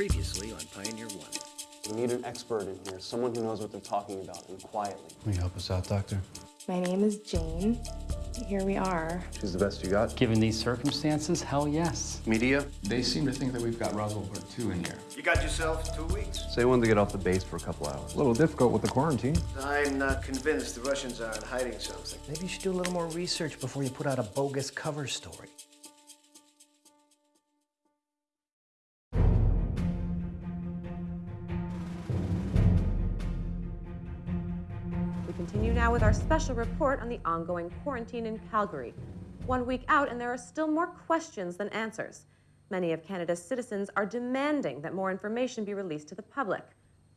Previously on Pioneer One. We need an expert in here, someone who knows what they're talking about, and quietly. Can you help us out, Doctor? My name is Jane. Here we are. She's the best you got? Given these circumstances, hell yes. Media? They seem to think that we've got Roswell Part 2 in here. You got yourself two weeks. Say when to get off the base for a couple hours. A little difficult with the quarantine. I'm not convinced the Russians aren't hiding something. Maybe you should do a little more research before you put out a bogus cover story. Continue now with our special report on the ongoing quarantine in Calgary. One week out, and there are still more questions than answers. Many of Canada's citizens are demanding that more information be released to the public.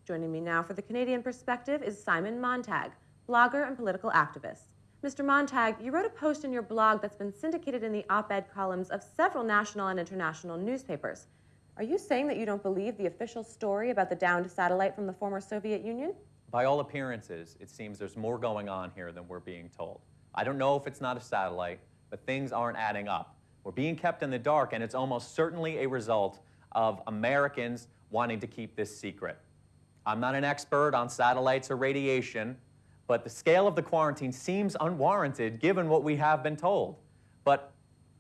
Joining me now for the Canadian perspective is Simon Montag, blogger and political activist. Mr. Montag, you wrote a post in your blog that's been syndicated in the op ed columns of several national and international newspapers. Are you saying that you don't believe the official story about the downed satellite from the former Soviet Union? By all appearances, it seems there's more going on here than we're being told. I don't know if it's not a satellite, but things aren't adding up. We're being kept in the dark, and it's almost certainly a result of Americans wanting to keep this secret. I'm not an expert on satellites or radiation, but the scale of the quarantine seems unwarranted given what we have been told. But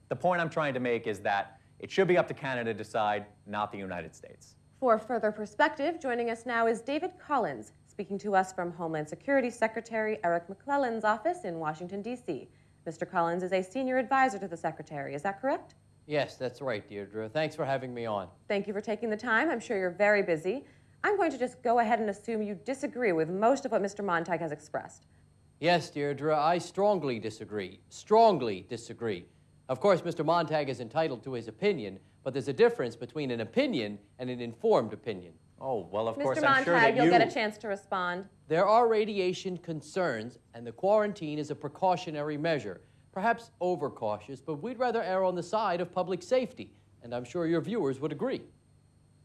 the point I'm trying to make is that it should be up to Canada to decide, not the United States. For further perspective, joining us now is David Collins, speaking to us from Homeland Security Secretary Eric McClellan's office in Washington, D.C. Mr. Collins is a senior advisor to the Secretary, is that correct? Yes, that's right, Deirdre. Thanks for having me on. Thank you for taking the time. I'm sure you're very busy. I'm going to just go ahead and assume you disagree with most of what Mr. Montag has expressed. Yes, Deirdre, I strongly disagree. Strongly disagree. Of course, Mr. Montag is entitled to his opinion, but there's a difference between an opinion and an informed opinion. Oh, well, of Mr. course, I'm Montag, sure that you'll you... get a chance to respond. There are radiation concerns, and the quarantine is a precautionary measure. Perhaps overcautious, but we'd rather err on the side of public safety, and I'm sure your viewers would agree.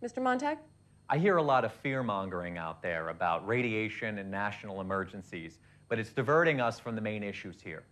Mr. Montag? I hear a lot of fear mongering out there about radiation and national emergencies, but it's diverting us from the main issues here.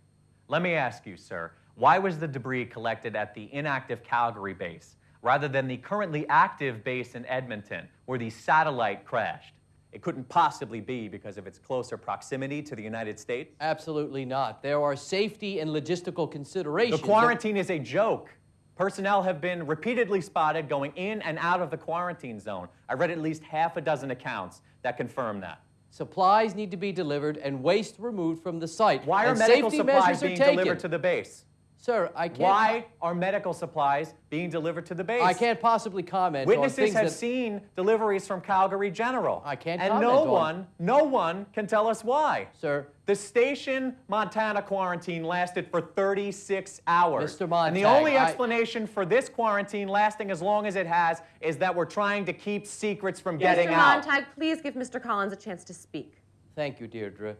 Let me ask you, sir, why was the debris collected at the inactive Calgary base rather than the currently active base in Edmonton where the satellite crashed? It couldn't possibly be because of its closer proximity to the United States. Absolutely not. There are safety and logistical considerations. The quarantine is a joke. Personnel have been repeatedly spotted going in and out of the quarantine zone. I read at least half a dozen accounts that confirm that. Supplies need to be delivered and waste removed from the site. Why are and medical supplies being taken. delivered to the base? Sir, I can't. Why are medical supplies being delivered to the base? I can't possibly comment on Witnesses have that... seen deliveries from Calgary General. I can't And comment no on- one, no one can tell us why. Sir, The station Montana quarantine lasted for 36 hours. Mr. And the only I- explanation for this quarantine lasting as long as it has is that we're trying to keep secrets from getting out. Mr. Montag, please give Mr. Collins a chance to speak. Thank you, Deirdre.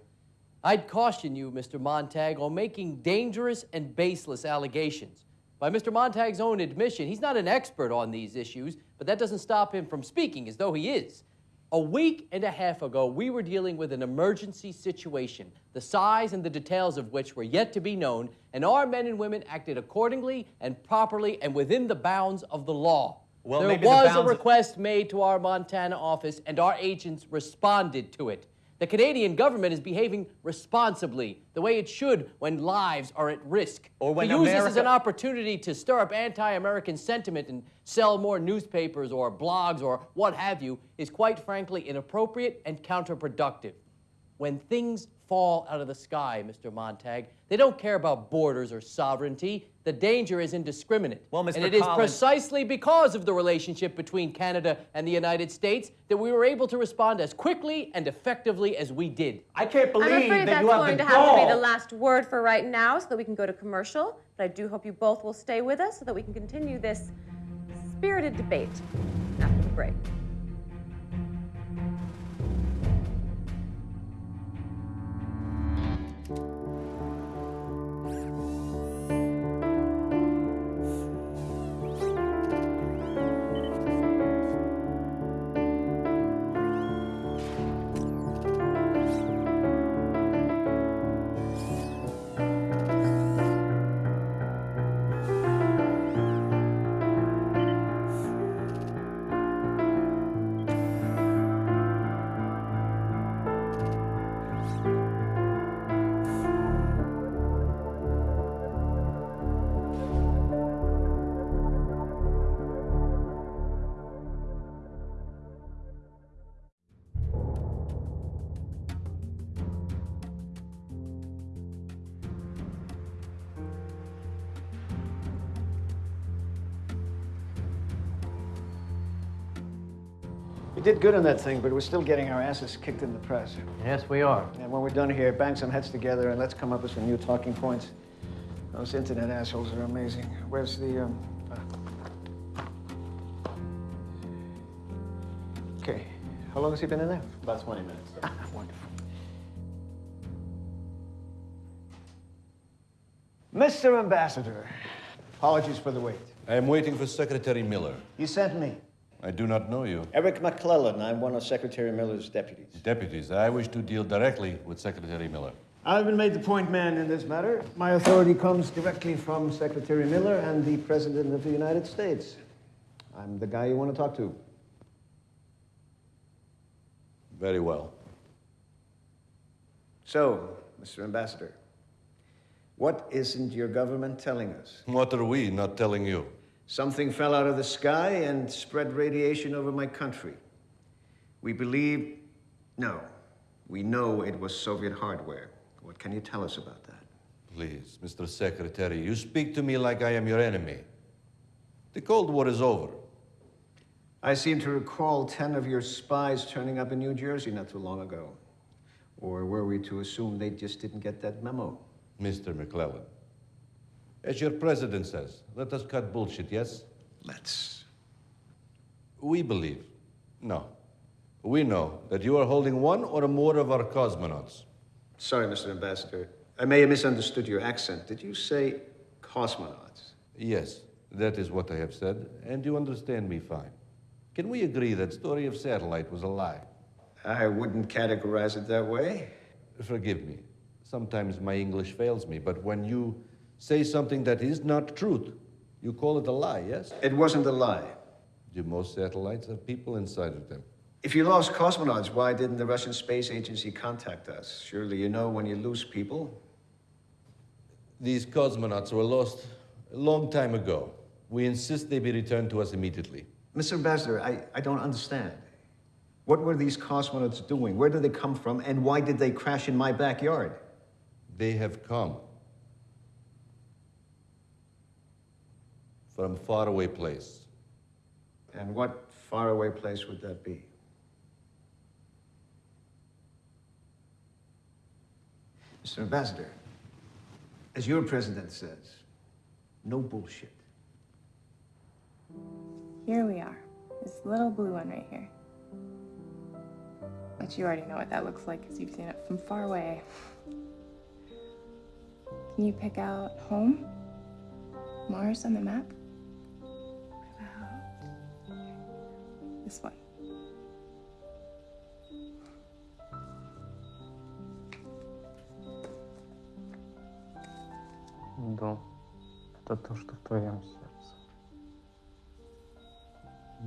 I'd caution you, Mr. Montag, on making dangerous and baseless allegations. By Mr. Montag's own admission, he's not an expert on these issues, but that doesn't stop him from speaking as though he is. A week and a half ago, we were dealing with an emergency situation, the size and the details of which were yet to be known, and our men and women acted accordingly and properly and within the bounds of the law. Well, there maybe the was a request made to our Montana office, and our agents responded to it. The Canadian government is behaving responsibly, the way it should when lives are at risk. Or when to use this as an opportunity to stir up anti-American sentiment and sell more newspapers or blogs or what have you is quite frankly inappropriate and counterproductive. When things fall out of the sky, Mr. Montag, they don't care about borders or sovereignty. The danger is indiscriminate. Well, Mr. And it is Collins- precisely because of the relationship between Canada and the United States that we were able to respond as quickly and effectively as we did. I can't believe I'm afraid that that's you have going to have to be the last word for right now so that we can go to commercial. But I do hope you both will stay with us so that we can continue this spirited debate after the break. Did good on that thing, but we're still getting our asses kicked in the press. Yes, we are. And when we're done here, bang some heads together and let's come up with some new talking points. Those internet assholes are amazing. Where's the, um... ah. Okay. How long has he been in there? About 20 minutes. sir. Wonderful. Mr. Ambassador, apologies for the wait. I am waiting for Secretary Miller. You sent me. I do not know you. Eric McClellan. I'm one of Secretary Miller's deputies. Deputies, I wish to deal directly with Secretary Miller. I've been made the point man in this matter. My authority comes directly from Secretary Miller and the President of the United States. I'm the guy you want to talk to. Very well. So, Mr. Ambassador, what isn't your government telling us? What are we not telling you? Something fell out of the sky and spread radiation over my country. We believe, no, we know it was Soviet hardware. What can you tell us about that? Please, Mr. Secretary, you speak to me like I am your enemy. The Cold War is over. I seem to recall 10 of your spies turning up in New Jersey not too long ago. Or were we to assume they just didn't get that memo? Mr. McClellan, as your president says, let us cut bullshit, yes? Let's. We believe, no, we know that you are holding one or more of our cosmonauts. Sorry, Mr. Ambassador. I may have misunderstood your accent. Did you say cosmonauts? Yes, that is what I have said, and you understand me fine. Can we agree that story of satellite was a lie? I wouldn't categorize it that way. Forgive me. Sometimes my English fails me, but when you say something that is not truth, you call it a lie, yes? It wasn't a lie. Do most satellites have people inside of them? If you lost cosmonauts, why didn't the Russian Space Agency contact us? Surely you know when you lose people. These cosmonauts were lost a long time ago. We insist they be returned to us immediately. Mr. Ambassador, I, I don't understand. What were these cosmonauts doing? Where did they come from? And why did they crash in my backyard? They have come from faraway place. And what faraway place would that be? Mr. Ambassador, as your president says, no bullshit. Here we are. This little blue one right here. But you already know what that looks like because you've seen it from far away. Can you pick out home? Mars on the map? This one? Дом — это то, что в твоем сердце.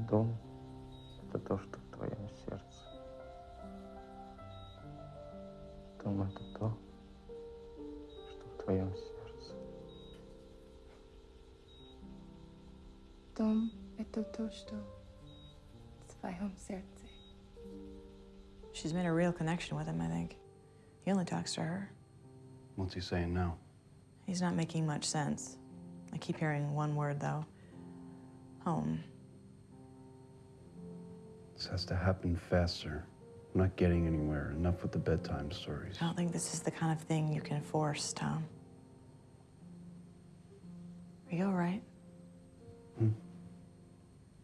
Дом — это то, что в твоем сердце. Дом — это то, что в твоем сердце. Дом — это то, что в твоем сердце. She's made a real connection with him, I think. He only talks to her. What's he saying now? He's not making much sense. I keep hearing one word, though home. This has to happen faster. I'm not getting anywhere. Enough with the bedtime stories. I don't think this is the kind of thing you can force, Tom. Are you all right?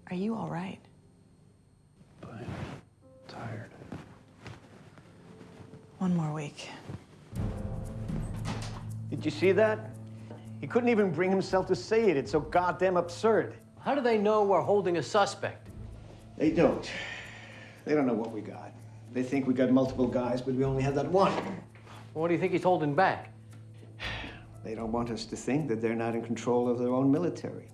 Are you all right? One more week. Did you see that? He couldn't even bring himself to say it. It's so goddamn absurd. How do they know we're holding a suspect? They don't. They don't know what we got. They think we got multiple guys, but we only have that one. What do you think he's holding back? They don't want us to think that they're not in control of their own military.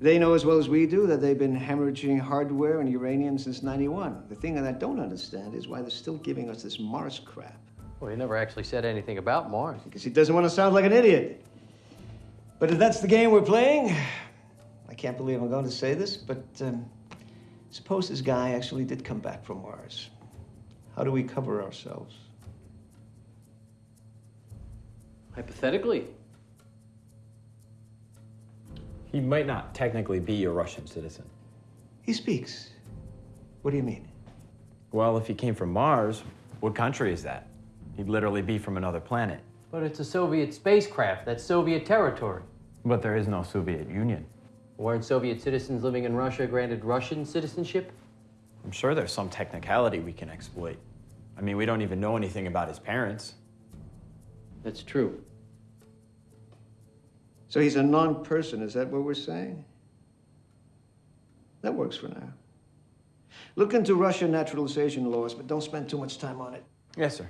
They know as well as we do that they've been hemorrhaging hardware and uranium since 91. The thing that I don't understand is why they're still giving us this Mars crap. Well, he never actually said anything about Mars. Because he doesn't want to sound like an idiot. But if that's the game we're playing, I can't believe I'm going to say this, but um, suppose this guy actually did come back from Mars. How do we cover ourselves? Hypothetically, He might not technically be a Russian citizen. He speaks. What do you mean? Well, if he came from Mars, what country is that? He'd literally be from another planet. but it's a Soviet spacecraft. That's Soviet territory. But there is no Soviet Union. Weren't Soviet citizens living in Russia granted Russian citizenship? I'm sure there's some technicality we can exploit. I mean, we don't even know anything about his parents. That's true. So he's a non person, is that what we're saying? That works for now. Look into Russian naturalization laws, but don't spend too much time on it. Yes, sir.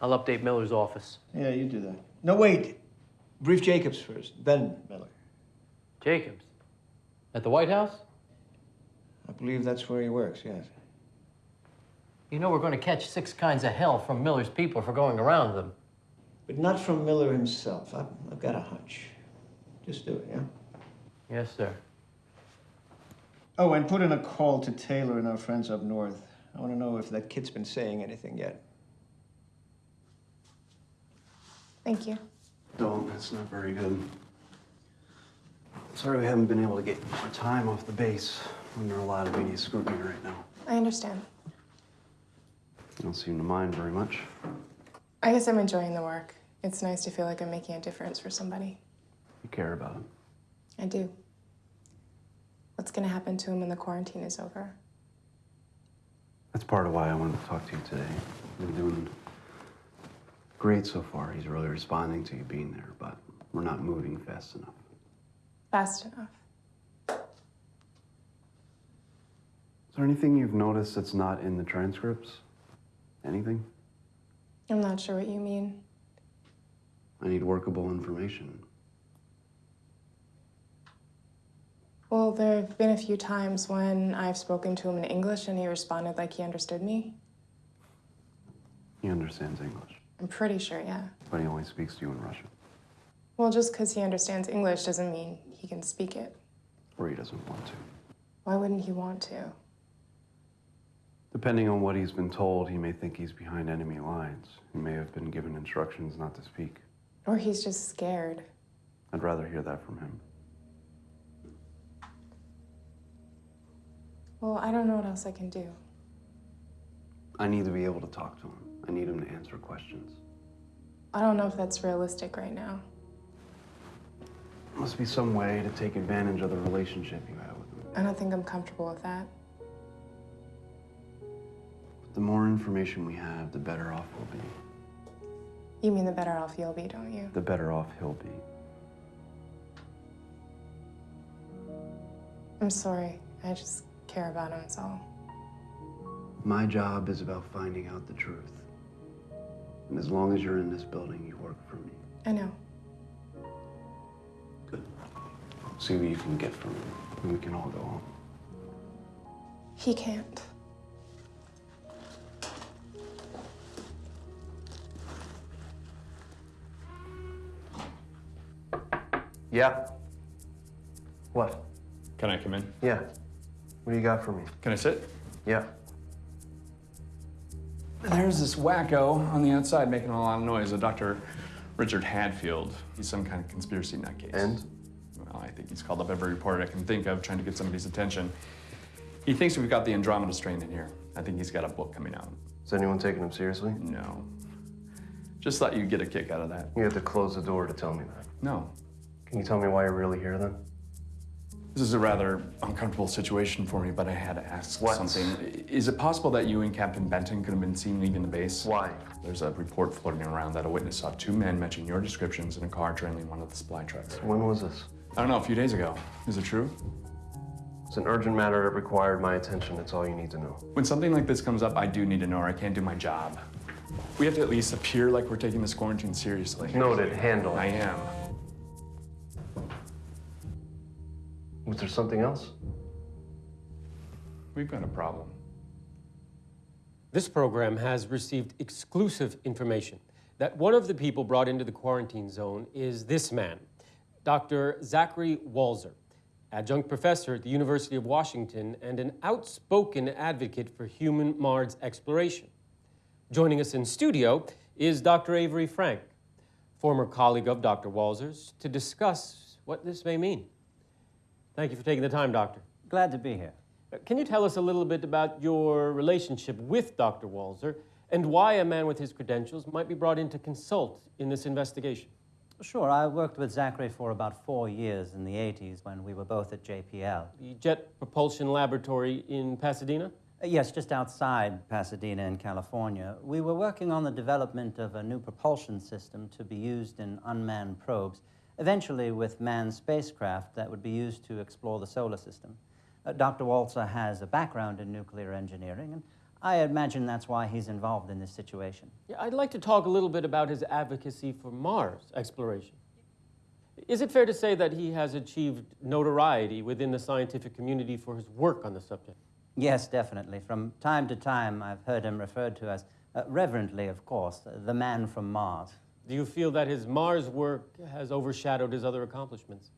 I'll update Miller's office. Yeah, you do that. No, wait. Brief Jacobs first, then Miller. Jacobs. At the White House? I believe that's where he works, yes. You know we're going to catch six kinds of hell from Miller's people for going around them. But not from Miller himself. I've, I've got a hunch. Just do it, yeah? Yes, sir. Oh, and put in a call to Taylor and our friends up north. I want to know if that kid's been saying anything yet. Thank you. Don't, that's not very good. Sorry we haven't been able to get more time off the base. Under a lot of media scrutiny right now. I understand. You don't seem to mind very much. I guess I'm enjoying the work. It's nice to feel like I'm making a difference for somebody. You care about him. I do. What's gonna happen to him when the quarantine is over? That's part of why I wanted to talk to you today. You're doing great so far. He's really responding to you being there, but we're not moving fast enough. Fast enough. Is there anything you've noticed that's not in the transcripts? Anything? I'm not sure what you mean. I need workable information. Well, there have been a few times when I've spoken to him in English and he responded like he understood me. He understands English, I'm pretty sure, yeah. but he only speaks to you in Russian, Well, just because he understands English doesn't mean he can speak it. or he doesn't want to. Why wouldn't he want to? Depending on what he's been told, he may think he's behind enemy lines. He may have been given instructions not to speak. Or he's just scared. I'd rather hear that from him. Well, I don't know what else I can do. I need to be able to talk to him. I need him to answer questions. I don't know if that's realistic right now. There Must be some way to take advantage of the relationship you have with him. I don't think I'm comfortable with that. But the more information we have, the better off we'll be. You mean the better off you'll be, don't you? The better off he'll be. I'm sorry. I just care about him, that's all. My job is about finding out the truth. And as long as you're in this building, you work for me. I know. Good. See what you can get from him, and we can all go home. He can't. Yeah. What? Can I come in? Yeah. What do you got for me? Can I sit? Yeah. There's this wacko on the outside making a lot of noise, a Dr. Richard Hadfield. He's some kind of conspiracy nutcase. And? Well, I think he's called up every reporter I can think of trying to get somebody's attention. He thinks we've got the Andromeda strain in here. I think he's got a book coming out. Is anyone taking him seriously? No. Just thought you'd get a kick out of that. You have to close the door to tell me that. No. Can you tell me why you're really here then? This is a rather uncomfortable situation for me, but I had to ask What? something. Is it possible that you and Captain Benton could have been seen leaving the base? Why? There's a report floating around that a witness saw two men matching your descriptions in a car trailing one of the supply trucks. When was this? I don't know, a few days ago. Is it true? It's an urgent matter that required my attention. That's all you need to know. When something like this comes up, I do need to know or I can't do my job. We have to at least appear like we're taking this quarantine seriously. Noted. Handle. I am. Was there something else? We've got a problem. This program has received exclusive information that one of the people brought into the quarantine zone is this man, Dr. Zachary Walzer, adjunct professor at the University of Washington and an outspoken advocate for human Mars exploration. Joining us in studio is Dr. Avery Frank, former colleague of Dr. Walzer's, to discuss what this may mean. Thank you for taking the time, Doctor. Glad to be here. Uh, Can you tell us a little bit about your relationship with Dr. Walzer and why a man with his credentials might be brought in to consult in this investigation? Sure, I worked with Zachary for about four years in the 80s when we were both at JPL. The Jet Propulsion Laboratory in Pasadena? Uh, Yes, just outside Pasadena in California. We were working on the development of a new propulsion system to be used in unmanned probes, eventually with manned spacecraft that would be used to explore the solar system. Uh, Dr. Walzer has a background in nuclear engineering, and I imagine that's why he's involved in this situation. Yeah, I'd like to talk a little bit about his advocacy for Mars exploration. Is it fair to say that he has achieved notoriety within the scientific community for his work on the subject? Yes, definitely. From time to time, I've heard him referred to as, uh, reverently, of course, the man from Mars. Do you feel that his Mars work has overshadowed his other accomplishments?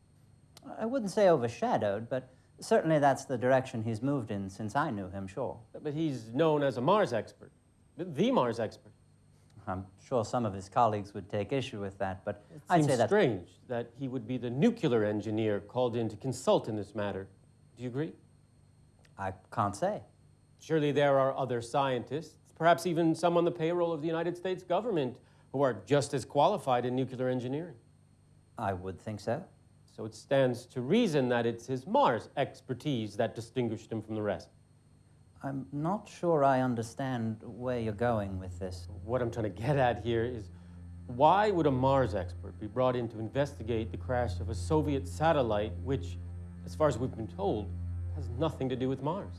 I wouldn't say overshadowed, but certainly that's the direction he's moved in since I knew him, sure. But he's known as a Mars expert, the Mars expert. I'm sure some of his colleagues would take issue with that, but It I'd seems say that. strange that he would be the nuclear engineer called in to consult in this matter. Do you agree? I can't say. Surely there are other scientists, perhaps even some on the payroll of the United States government, who are just as qualified in nuclear engineering. I would think so. So it stands to reason that it's his Mars expertise that distinguished him from the rest. I'm not sure I understand where you're going with this. What I'm trying to get at here is why would a Mars expert be brought in to investigate the crash of a Soviet satellite, which, as far as we've been told, has nothing to do with Mars?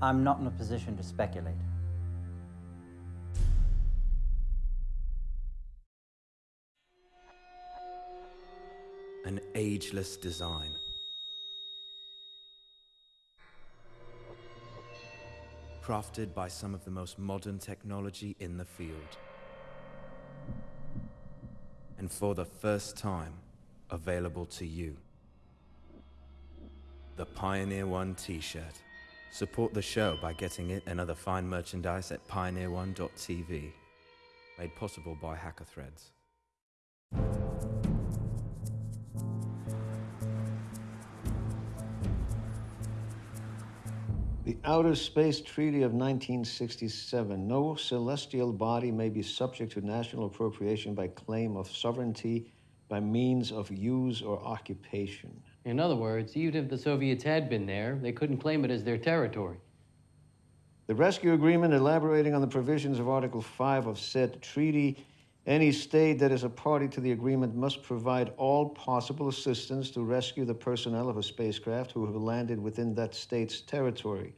I'm not in a position to speculate. An ageless design. Crafted by some of the most modern technology in the field. And for the first time, available to you. The Pioneer One t shirt. Support the show by getting it and other fine merchandise at pioneerone.tv. Made possible by Hacker Threads. Outer Space Treaty of 1967. No celestial body may be subject to national appropriation by claim of sovereignty by means of use or occupation. In other words, even if the Soviets had been there, they couldn't claim it as their territory. The rescue agreement elaborating on the provisions of Article 5 of said treaty, any state that is a party to the agreement must provide all possible assistance to rescue the personnel of a spacecraft who have landed within that state's territory.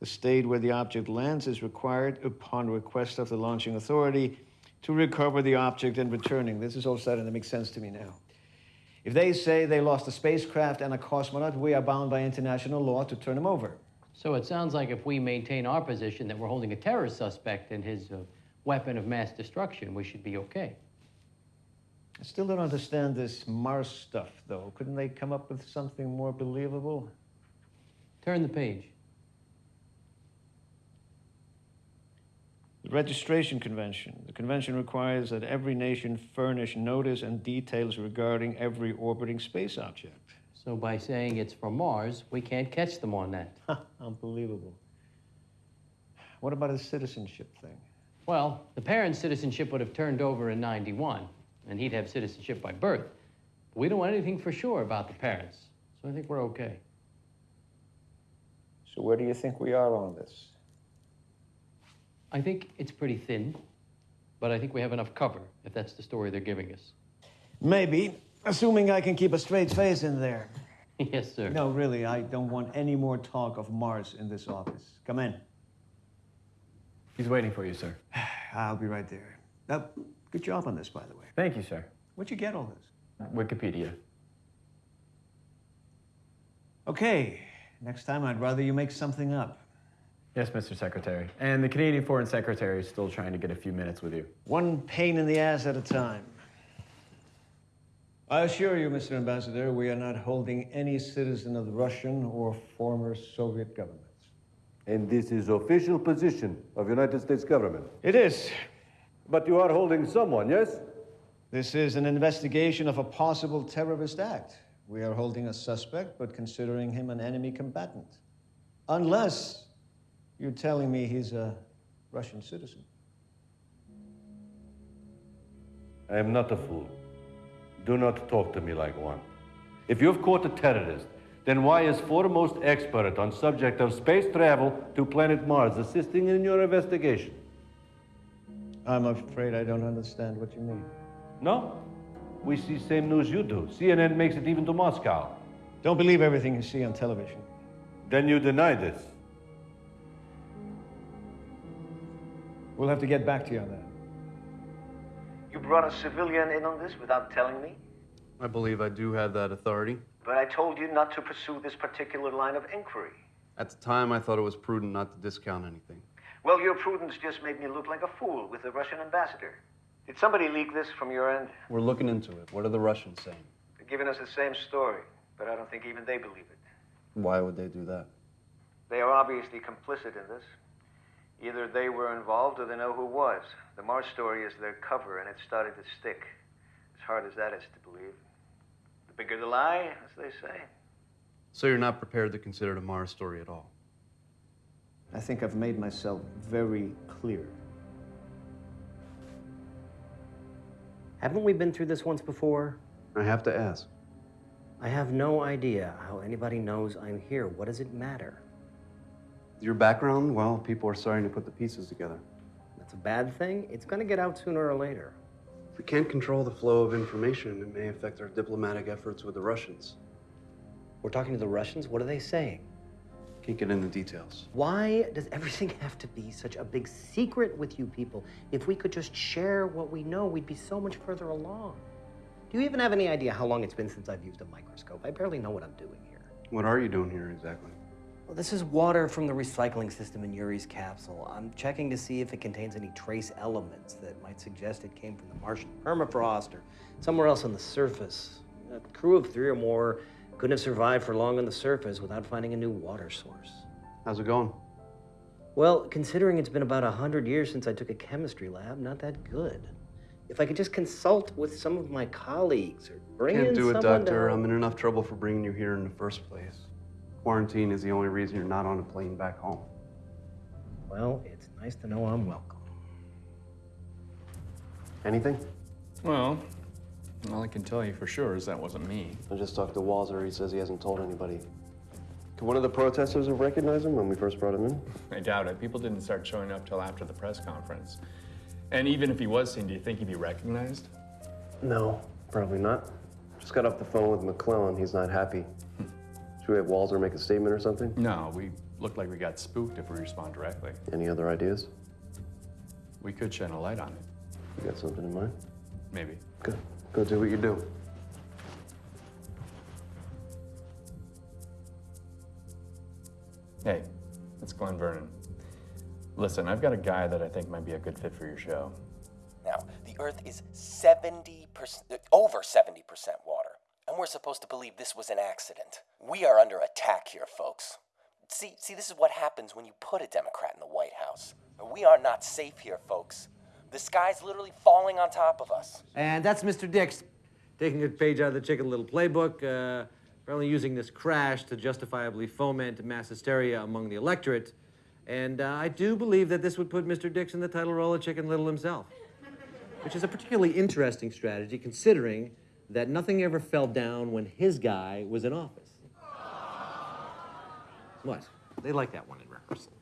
The state where the object lands is required, upon request of the launching authority, to recover the object and returning. This is all starting to make sense to me now. If they say they lost a spacecraft and a cosmonaut, we are bound by international law to turn them over. So it sounds like if we maintain our position that we're holding a terrorist suspect and his uh, weapon of mass destruction, we should be okay. I still don't understand this Mars stuff, though. Couldn't they come up with something more believable? Turn the page. The Registration Convention. The convention requires that every nation furnish notice and details regarding every orbiting space object. So by saying it's from Mars, we can't catch them on that. Unbelievable. What about a citizenship thing? Well, the parent's citizenship would have turned over in 91, and he'd have citizenship by birth. We don't want anything for sure about the parents, so I think we're okay. So where do you think we are on this? I think it's pretty thin, but I think we have enough cover if that's the story they're giving us. Maybe, assuming I can keep a straight face in there. yes, sir. No, really, I don't want any more talk of Mars in this office. Come in. He's waiting for you, sir. I'll be right there. Now, good job on this, by the way. Thank you, sir. Where'd you get all this? Wikipedia. Okay, next time I'd rather you make something up. Yes, Mr. Secretary. And the Canadian Foreign Secretary is still trying to get a few minutes with you. One pain in the ass at a time. I assure you, Mr. Ambassador, we are not holding any citizen of the Russian or former Soviet governments. And this is official position of United States government. It is. But you are holding someone, yes? This is an investigation of a possible terrorist act. We are holding a suspect, but considering him an enemy combatant. Unless you're telling me he's a Russian citizen. I am not a fool. Do not talk to me like one. If you've caught a terrorist, then why is foremost expert on subject of space travel to planet Mars assisting in your investigation? I'm afraid I don't understand what you mean. No? We see same news you do. CNN makes it even to Moscow. Don't believe everything you see on television. Then you deny this. We'll have to get back to you on that. You brought a civilian in on this without telling me? I believe I do have that authority. But I told you not to pursue this particular line of inquiry. At the time, I thought it was prudent not to discount anything. Well, your prudence just made me look like a fool with the Russian ambassador. Did somebody leak this from your end? We're looking into it. What are the Russians saying? They're giving us the same story, but I don't think even they believe it. Why would they do that? They are obviously complicit in this. Either they were involved or they know who was. The Mars story is their cover, and it started to stick. As hard as that is to believe. The bigger the lie, as they say. So you're not prepared to consider the Mars story at all? I think I've made myself very clear. Haven't we been through this once before? I have to ask. I have no idea how anybody knows I'm here. What does it matter? Your background? Well, people are starting to put the pieces together. That's a bad thing. It's going to get out sooner or later. If we can't control the flow of information, it may affect our diplomatic efforts with the Russians. We're talking to the Russians. What are they saying? Can't get into details. Why does everything have to be such a big secret with you people? If we could just share what we know, we'd be so much further along. Do you even have any idea how long it's been since I've used a microscope? I barely know what I'm doing here. What are you doing here exactly? Well, this is water from the recycling system in Yuri's capsule. I'm checking to see if it contains any trace elements that might suggest it came from the Martian permafrost or somewhere else on the surface. A crew of three or more couldn't have survived for long on the surface without finding a new water source. How's it going? Well, considering it's been about a hundred years since I took a chemistry lab, not that good. If I could just consult with some of my colleagues or bring Can't do it, Doctor. to- I'm in enough trouble for bringing you here in the first place. Quarantine is the only reason you're not on a plane back home. Well, it's nice to know I'm welcome. Anything? Well, all I can tell you for sure is that wasn't me. I just talked to Walzer. He says he hasn't told anybody. Could one of the protesters have recognized him when we first brought him in? I doubt it. People didn't start showing up till after the press conference. And even if he was seen, do you think he'd be recognized? No, probably not. Just got off the phone with McClellan. He's not happy. Should we have Walzer make a statement or something? No, we look like we got spooked if we respond directly. Any other ideas? We could shine a light on it. You got something in mind? Maybe. Good. Go do what you do. Hey, it's Glenn Vernon. Listen, I've got a guy that I think might be a good fit for your show. Now, the Earth is 70%, over 70% water, and we're supposed to believe this was an accident. We are under attack here, folks. See, see, this is what happens when you put a Democrat in the White House. We are not safe here, folks. The sky's literally falling on top of us. And that's Mr. Dix, taking a page out of the Chicken Little playbook, uh, apparently using this crash to justifiably foment mass hysteria among the electorate. And uh, I do believe that this would put Mr. Dix in the title role of Chicken Little himself, which is a particularly interesting strategy considering that nothing ever fell down when his guy was in office. What? They like that one in rehearsal.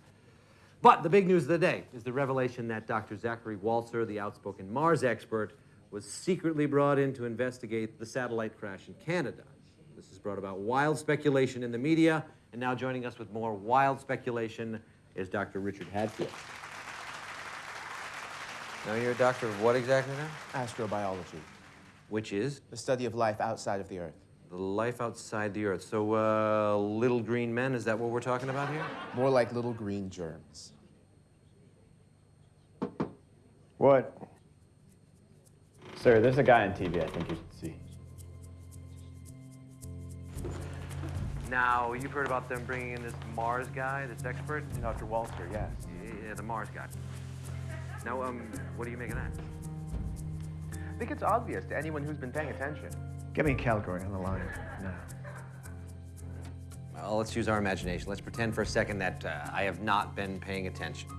But the big news of the day is the revelation that Dr. Zachary Walzer, the outspoken Mars expert, was secretly brought in to investigate the satellite crash in Canada. This has brought about wild speculation in the media, and now joining us with more wild speculation is Dr. Richard Hadfield. Now you're a doctor of what exactly now? Astrobiology. Which is? The study of life outside of the Earth. The life outside the Earth. So, uh, little green men, is that what we're talking about here? More like little green germs. What? Sir, there's a guy on TV I think you should see. Now, you've heard about them bringing in this Mars guy, this expert? Dr. Walter, yes. Yeah, the Mars guy. Now, um, what do you make of that? I think it's obvious to anyone who's been paying attention. Get me Calgary on the line now. Well, let's use our imagination. Let's pretend for a second that uh, I have not been paying attention.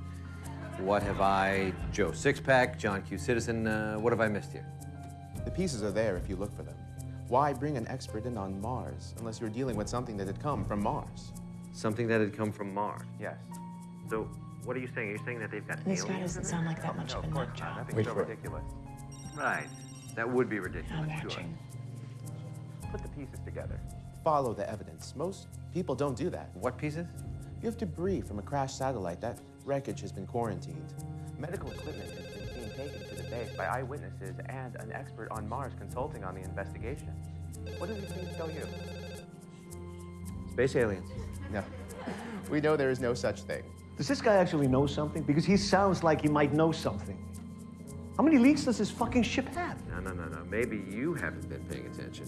What have I, Joe Sixpack, John Q. Citizen, uh, what have I missed here? The pieces are there if you look for them. Why bring an expert in on Mars unless you're dealing with something that had come from Mars? Something that had come from Mars. Yes. So, what are you saying? Are you saying that they've got This guy doesn't sound like that much no, of a of course nut job. Nothing so ridiculous. Right. That would be ridiculous, I'm sure. Put the pieces together. Follow the evidence. Most people don't do that. What pieces? You have debris from a crashed satellite. That wreckage has been quarantined. Medical equipment has been seen taken to the base by eyewitnesses and an expert on Mars consulting on the investigation. What do these things tell you? Space aliens. No. We know there is no such thing. Does this guy actually know something? Because he sounds like he might know something. How many leaks does this fucking ship have? No, no, no, no. Maybe you haven't been paying attention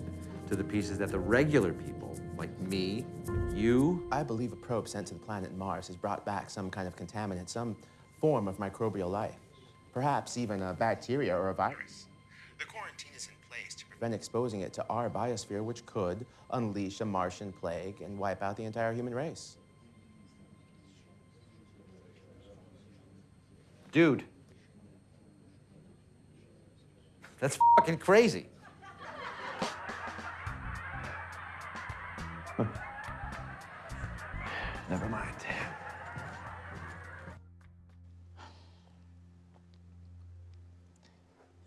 to the pieces that the regular people, like me, you. I believe a probe sent to the planet Mars has brought back some kind of contaminant, some form of microbial life. Perhaps even a bacteria or a virus. The quarantine is in place to prevent exposing it to our biosphere, which could unleash a Martian plague and wipe out the entire human race. Dude. That's fucking crazy. Never mind.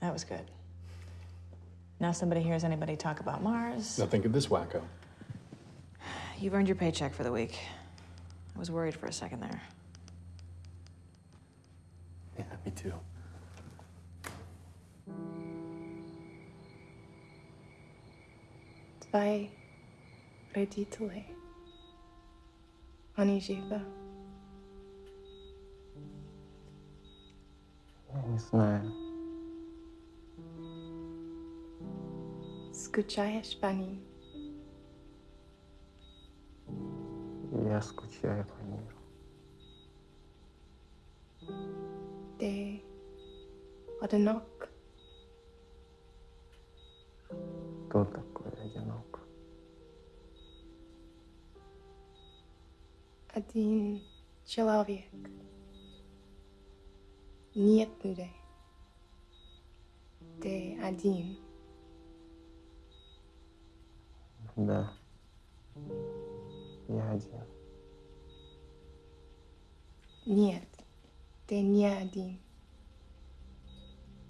That was good. Now somebody hears anybody talk about Mars. Now think of this wacko. You've earned your paycheck for the week. I was worried for a second there. Yeah, me too. Zwei родителей. Они живы. Я не знаю. Скучаешь по ним? Я скучаю по миру. Ты одинок? Кто Один человек. Нет людей. Ты один. Да. Я один. Нет, ты не один.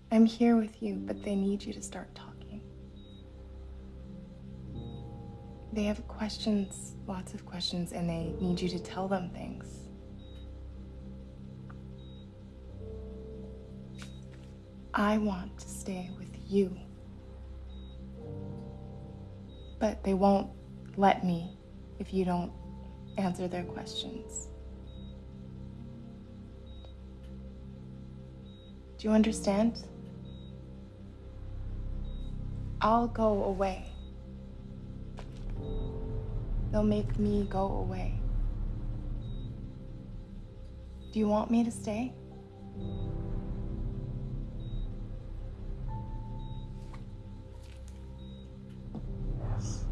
I'm here with you, but they need you to start talking. They have questions, lots of questions, and they need you to tell them things. I want to stay with you. But they won't let me if you don't answer their questions. Do you understand? I'll go away. They'll make me go away. Do you want me to stay? Yes.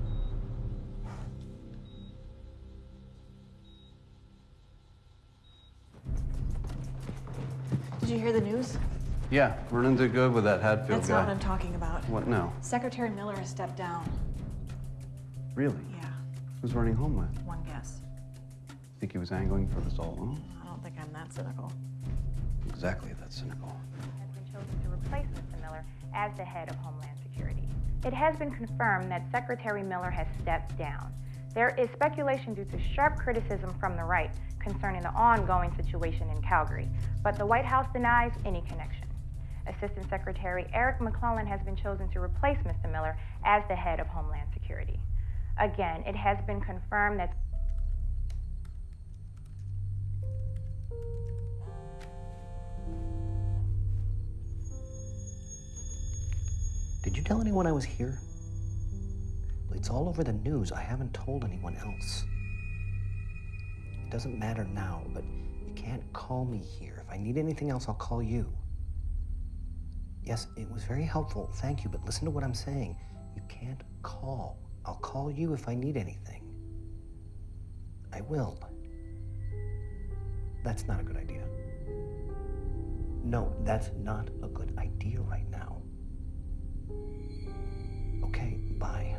Did you hear the news? Yeah, Vernon did good with that Hadfield That's guy. not what I'm talking about. What now? Secretary Miller has stepped down. Really? Yeah, Who's running home with? one guess. Think he was angling for this all along? I don't think I'm that cynical. Exactly that cynical. chosen to replace Mr. Miller as the head of Homeland Security. It has been confirmed that Secretary Miller has stepped down. There is speculation due to sharp criticism from the right concerning the ongoing situation in Calgary, but the White House denies any connection. Assistant Secretary Eric McClellan has been chosen to replace Mr. Miller as the head of Homeland Security. Again, it has been confirmed that Did you tell anyone I was here? It's all over the news. I haven't told anyone else. It doesn't matter now, but you can't call me here. If I need anything else, I'll call you. Yes, it was very helpful. Thank you, but listen to what I'm saying. You can't call. I'll call you if I need anything. I will. That's not a good idea. No, that's not a good idea right now. Okay, bye.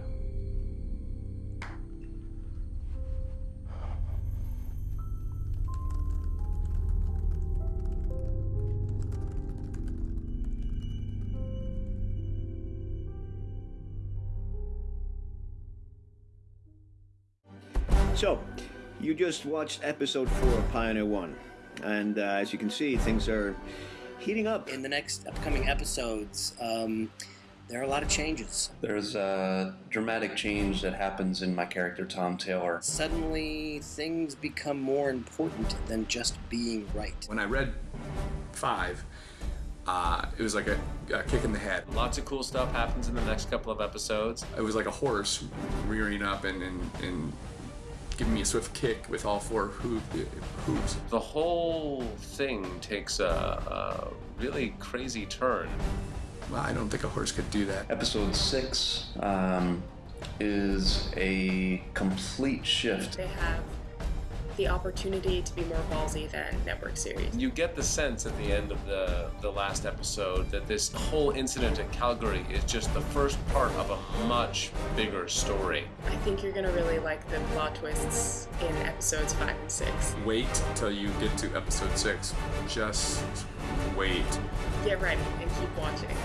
You just watched episode four of Pioneer One, and uh, as you can see, things are heating up. In the next upcoming episodes, um, there are a lot of changes. There's a dramatic change that happens in my character, Tom Taylor. Suddenly, things become more important than just being right. When I read five, uh, it was like a, a kick in the head. Lots of cool stuff happens in the next couple of episodes. It was like a horse rearing up and, and, and giving me a swift kick with all four hoof, hooves. The whole thing takes a, a really crazy turn. Well, I don't think a horse could do that. Episode six um, is a complete shift. They have the opportunity to be more ballsy than network series. You get the sense at the end of the, the last episode that this whole incident at Calgary is just the first part of a much bigger story. I think you're gonna really like the plot twists in episodes five and six. Wait till you get to episode six. Just wait. Get ready and keep watching.